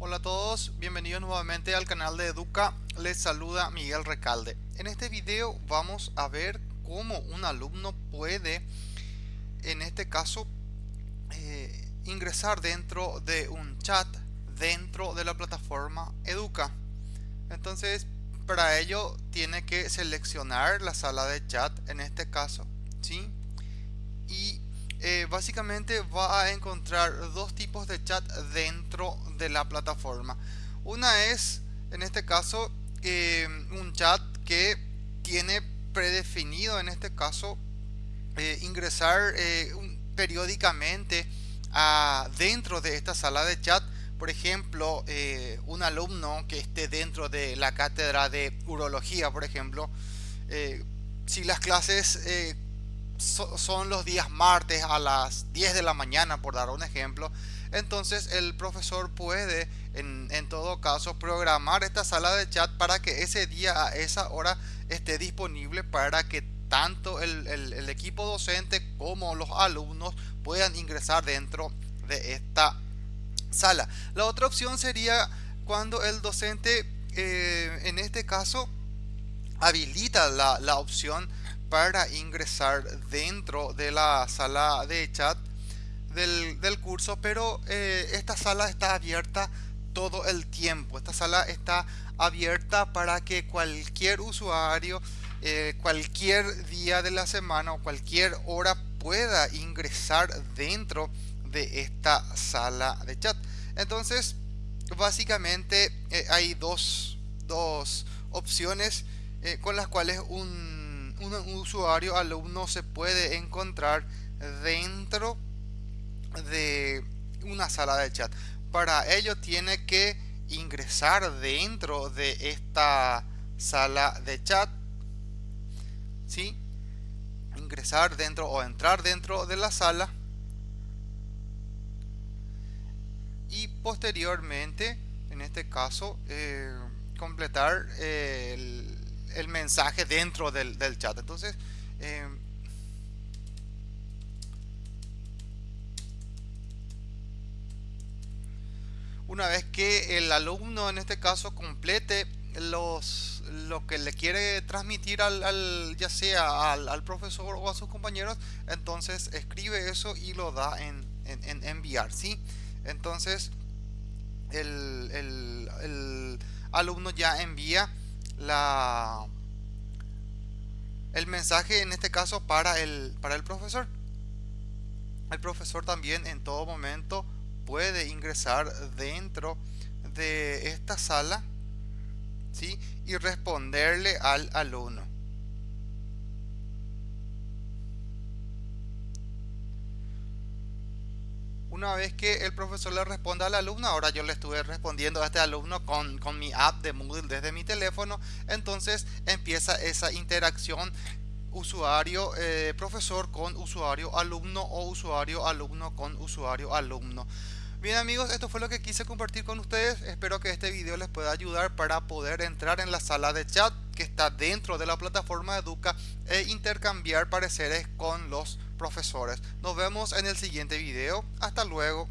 Hola a todos, bienvenidos nuevamente al canal de Educa, les saluda Miguel Recalde. En este video vamos a ver cómo un alumno puede, en este caso, eh, ingresar dentro de un chat dentro de la plataforma Educa. Entonces, para ello tiene que seleccionar la sala de chat, en este caso, ¿sí? Eh, básicamente va a encontrar dos tipos de chat dentro de la plataforma. Una es, en este caso, eh, un chat que tiene predefinido, en este caso, eh, ingresar periódicamente a, dentro de esta sala de chat. Por ejemplo, un alumno que esté dentro de la cátedra de urología, por ejemplo, si las clases son los días martes a las 10 de la mañana, por dar un ejemplo. Entonces el profesor puede, en, todo caso, programar esta sala de chat para que ese día a esa hora esté disponible para que tanto el, equipo docente como los alumnos puedan ingresar dentro de esta sala. La otra opción sería cuando el docente, eh, en este caso, habilita la, la opción para ingresar dentro de la sala de chat del, curso, pero eh, esta sala está abierta todo el tiempo. Esta sala está abierta para que cualquier usuario, eh, cualquier día de la semana o cualquier hora pueda ingresar dentro de esta sala de chat. Entonces, básicamente eh, hay dos, dos opciones con las cuales un un usuario alumno se puede encontrar dentro de una sala de chat. Para ello tiene que ingresar dentro de esta sala de chat. ¿Sí? Ingresar dentro o entrar dentro de la sala. Y posteriormente, en este caso, eh, completar el el mensaje dentro del, chat. Entonces, eh, una vez que el alumno en este caso complete los lo que le quiere transmitir al, ya sea al, profesor o a sus compañeros entonces escribe eso y lo da en, enviar ¿sí? entonces el, el alumno ya envía la el mensaje en este caso para el para el profesor el profesor también en todo momento puede ingresar dentro de esta sala ¿sí? y responderle al alumno Una vez que el profesor le responda al alumno, ahora yo le estuve respondiendo a este alumno con, mi app de Moodle desde mi teléfono, entonces empieza esa interacción usuario eh, profesor con usuario alumno o usuario alumno con usuario alumno. Bien amigos, esto fue lo que quise compartir con ustedes. Espero que este video les pueda ayudar para poder entrar en la sala de chat que está dentro de la plataforma Educa e intercambiar pareceres con los profesores. Nos vemos en el siguiente video. Hasta luego.